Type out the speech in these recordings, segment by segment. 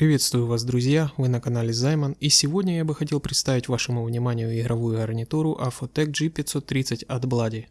Приветствую вас, друзья, вы на канале Займан, и сегодня я бы хотел представить вашему вниманию игровую гарнитуру Afotec G530 от Bloody.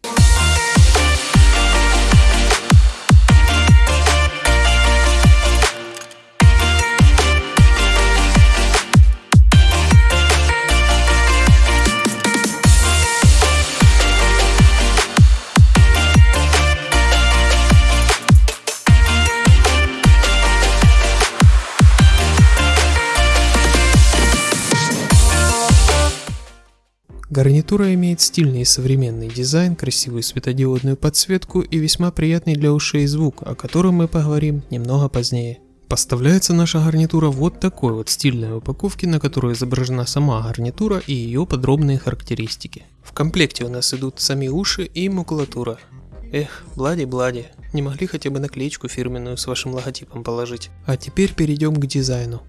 Гарнитура имеет стильный и современный дизайн, красивую светодиодную подсветку и весьма приятный для ушей звук, о котором мы поговорим немного позднее. Поставляется наша гарнитура вот такой вот стильной упаковке, на которой изображена сама гарнитура и ее подробные характеристики. В комплекте у нас идут сами уши и макулатура. Эх, Блади-Блади, не могли хотя бы наклеечку фирменную с вашим логотипом положить. А теперь перейдем к дизайну.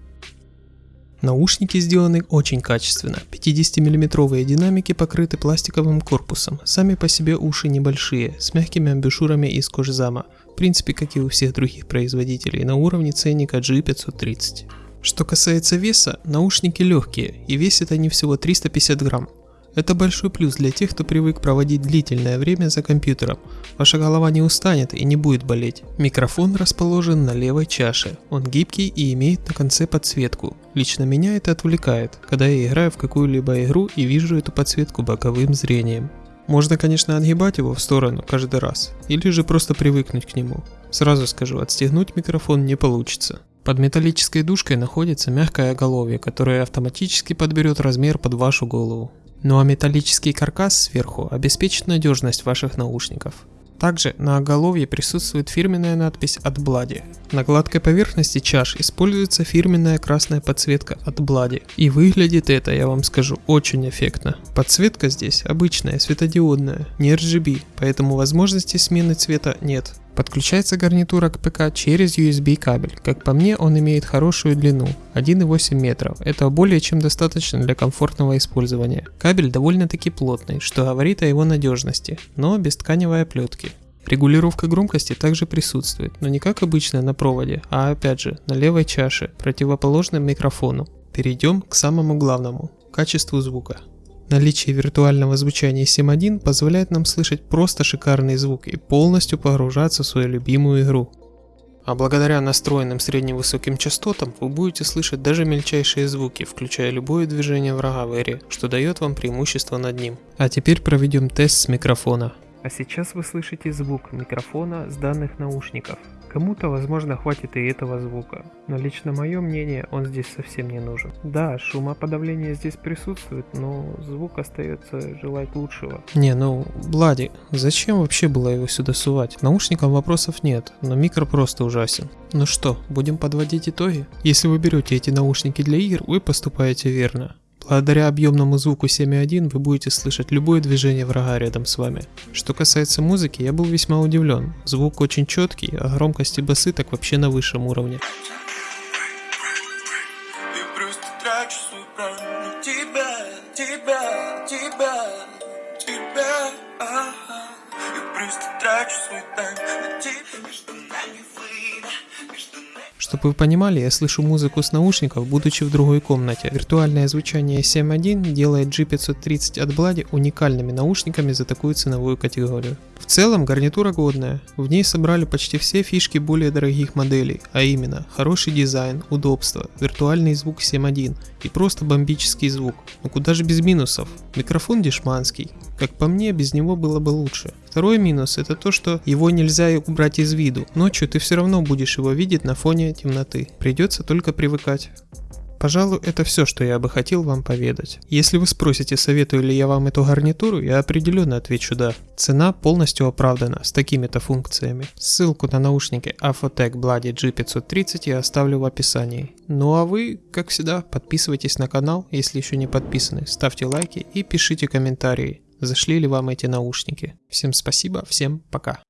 Наушники сделаны очень качественно. 50-мм динамики покрыты пластиковым корпусом. Сами по себе уши небольшие, с мягкими амбушюрами из кожзама. В принципе, как и у всех других производителей, на уровне ценника G530. Что касается веса, наушники легкие, и весят они всего 350 грамм. Это большой плюс для тех, кто привык проводить длительное время за компьютером. Ваша голова не устанет и не будет болеть. Микрофон расположен на левой чаше. Он гибкий и имеет на конце подсветку. Лично меня это отвлекает, когда я играю в какую-либо игру и вижу эту подсветку боковым зрением. Можно, конечно, отгибать его в сторону каждый раз, или же просто привыкнуть к нему. Сразу скажу, отстегнуть микрофон не получится. Под металлической дужкой находится мягкое оголовье, которое автоматически подберет размер под вашу голову. Ну а металлический каркас сверху обеспечит надежность ваших наушников. Также на оголовье присутствует фирменная надпись от Bloody. На гладкой поверхности чаш используется фирменная красная подсветка от Bloody. И выглядит это, я вам скажу, очень эффектно. Подсветка здесь обычная, светодиодная, не RGB, поэтому возможности смены цвета нет. Подключается гарнитура к ПК через USB кабель. Как по мне, он имеет хорошую длину 1,8 метров. Это более чем достаточно для комфортного использования. Кабель довольно-таки плотный, что говорит о его надежности, но без тканевой оплетки. Регулировка громкости также присутствует, но не как обычно на проводе, а опять же на левой чаше, противоположном микрофону. Перейдем к самому главному – качеству звука. Наличие виртуального звучания 7.1 позволяет нам слышать просто шикарный звук и полностью погружаться в свою любимую игру. А благодаря настроенным средне-высоким частотам вы будете слышать даже мельчайшие звуки, включая любое движение врага в эре, что дает вам преимущество над ним. А теперь проведем тест с микрофона. А сейчас вы слышите звук микрофона с данных наушников. Кому-то, возможно, хватит и этого звука, но лично мое мнение, он здесь совсем не нужен. Да, шумоподавление здесь присутствует, но звук остается желать лучшего. Не, ну, Блади, зачем вообще было его сюда сувать? Наушникам вопросов нет, но микро просто ужасен. Ну что, будем подводить итоги? Если вы берете эти наушники для игр, вы поступаете верно. Благодаря объемному звуку 7.1 вы будете слышать любое движение врага рядом с вами. Что касается музыки, я был весьма удивлен. Звук очень четкий, а громкость и басы так вообще на высшем уровне. трачу свой тайм чтобы вы понимали, я слышу музыку с наушников, будучи в другой комнате. Виртуальное звучание 7.1 делает G530 от Bloody уникальными наушниками за такую ценовую категорию. В целом гарнитура годная, в ней собрали почти все фишки более дорогих моделей, а именно хороший дизайн, удобство, виртуальный звук 7.1 и просто бомбический звук. Но куда же без минусов? Микрофон дешманский, как по мне, без него было бы лучше. Второй минус это то, что его нельзя убрать из виду. Ночью ты все равно будешь его видеть на фоне темноты. Придется только привыкать. Пожалуй, это все, что я бы хотел вам поведать. Если вы спросите, советую ли я вам эту гарнитуру, я определенно отвечу да. Цена полностью оправдана с такими-то функциями. Ссылку на наушники Afotec Bloody G530 я оставлю в описании. Ну а вы, как всегда, подписывайтесь на канал, если еще не подписаны, ставьте лайки и пишите комментарии зашли ли вам эти наушники. Всем спасибо, всем пока.